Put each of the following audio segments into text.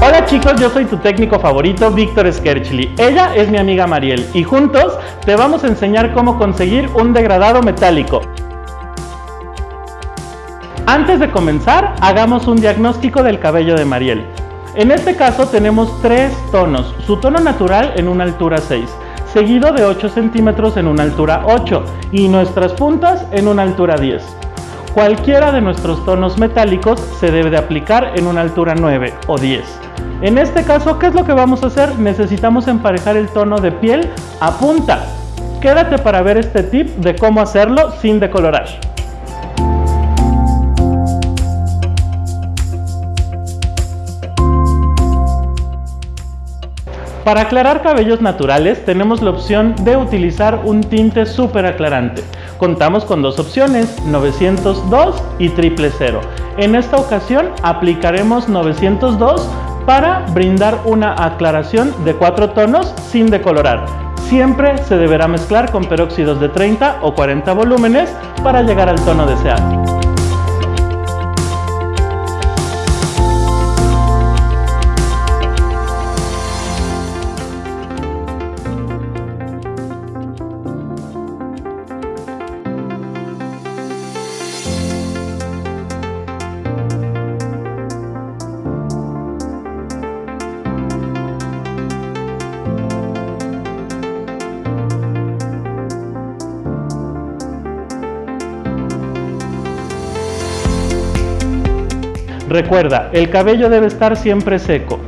Hola chicos, yo soy tu técnico favorito, Víctor Skerchli. Ella es mi amiga Mariel y juntos te vamos a enseñar cómo conseguir un degradado metálico. Antes de comenzar, hagamos un diagnóstico del cabello de Mariel. En este caso tenemos tres tonos, su tono natural en una altura 6, seguido de 8 centímetros en una altura 8 y nuestras puntas en una altura 10. Cualquiera de nuestros tonos metálicos se debe de aplicar en una altura 9 o 10. En este caso, ¿qué es lo que vamos a hacer? Necesitamos emparejar el tono de piel a punta. Quédate para ver este tip de cómo hacerlo sin decolorar. Para aclarar cabellos naturales tenemos la opción de utilizar un tinte súper aclarante. Contamos con dos opciones, 902 y 000. En esta ocasión aplicaremos 902 para brindar una aclaración de cuatro tonos sin decolorar. Siempre se deberá mezclar con peróxidos de 30 o 40 volúmenes para llegar al tono deseado. Recuerda, el cabello debe estar siempre seco.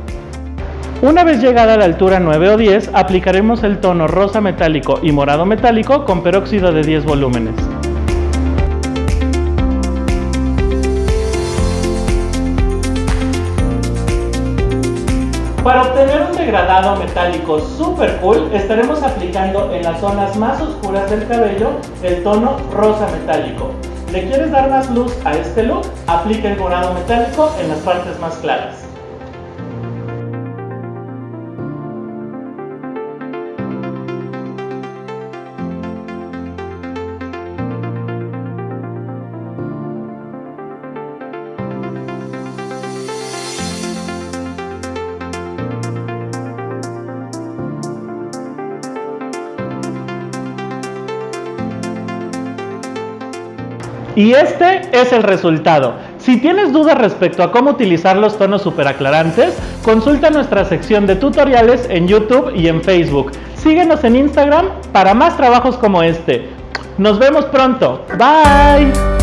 Una vez llegada a la altura 9 o 10, aplicaremos el tono rosa metálico y morado metálico con peróxido de 10 volúmenes. Para obtener un degradado metálico super cool, estaremos aplicando en las zonas más oscuras del cabello el tono rosa metálico. ¿Le quieres dar más luz a este look? Aplica el morado metálico en las partes más claras. Y este es el resultado. Si tienes dudas respecto a cómo utilizar los tonos superaclarantes, consulta nuestra sección de tutoriales en YouTube y en Facebook. Síguenos en Instagram para más trabajos como este. Nos vemos pronto. Bye.